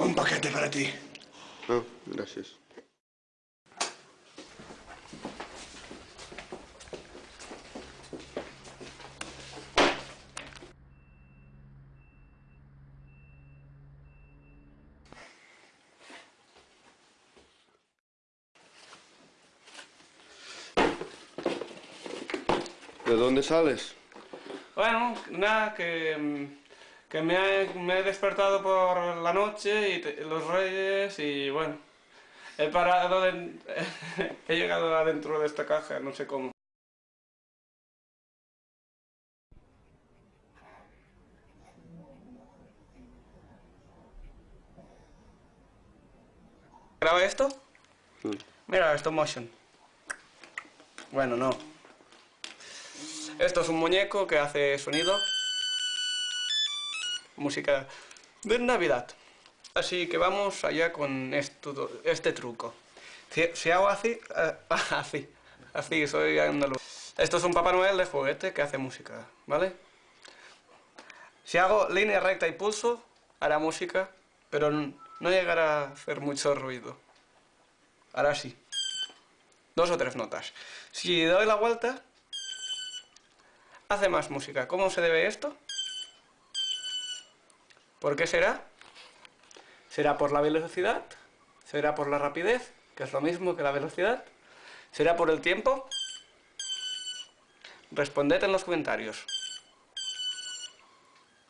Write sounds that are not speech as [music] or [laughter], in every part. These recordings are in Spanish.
Un paquete para ti. No, gracias. ¿De dónde sales? Bueno, nada, que, mm, que me, he, me he despertado por la noche y te- los reyes y bueno, he parado, de- [laughs] he llegado adentro de esta caja, no sé cómo. ¿Graba esto? Mm. Mira, stop motion. Bueno, no. Esto es un muñeco que hace sonido. Música de Navidad. Así que vamos allá con este truco. Si, hago así, eh, [laughs] así, así, soy andaluz. Esto es un Papá Noel de juguete que hace música, ¿vale? Si hago línea recta y pulso, hará música, pero no llegará a hacer mucho ruido. Hará así. Dos o tres notas. Si doy la vuelta, hace más música. ¿Cómo se debe esto? ¿Por qué será? ¿Será por la velocidad? ¿Será por la rapidez? Que es lo mismo que la velocidad. ¿Será por el tiempo? Responded en los comentarios.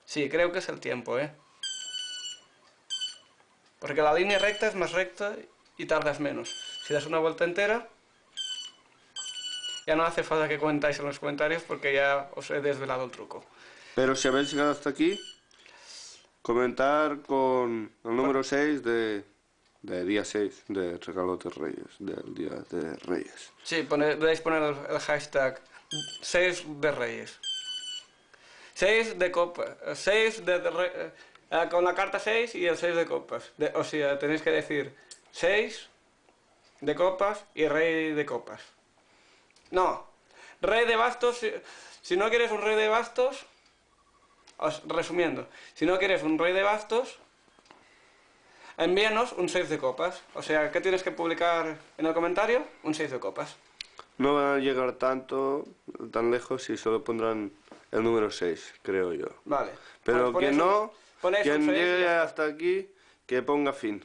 Sí, creo que es el tiempo, ¿eh? Porque la línea recta es más recta y tardas menos. Si das una vuelta entera, ya no hace falta que comentáis en los comentarios porque ya os he desvelado el truco. Pero si habéis llegado hasta aquí, comentar con el número 6 de, de día 6 de Regalo de Reyes, del Día de Reyes. Sí, pone- podéis poner el, el hashtag 6 de Reyes. 6 de copas. 6 de, de re- eh, eh, con la carta 6 y el 6 de copas. De- o sea, tenéis que decir 6 de copas y rey de copas. No, rey de bastos. Si, si no quieres un rey de bastos, os- resumiendo, si no quieres un rey de bastos, envíanos un 6 de copas. O sea, ¿qué tienes que publicar en el comentario? Un 6 de copas. No van a llegar tanto, tan lejos si solo pondrán el número 6, creo yo. Vale. Pero Pues que no, un- quien llegue hasta aquí, que ponga fin.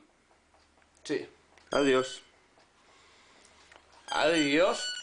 Sí. Adiós. Adiós.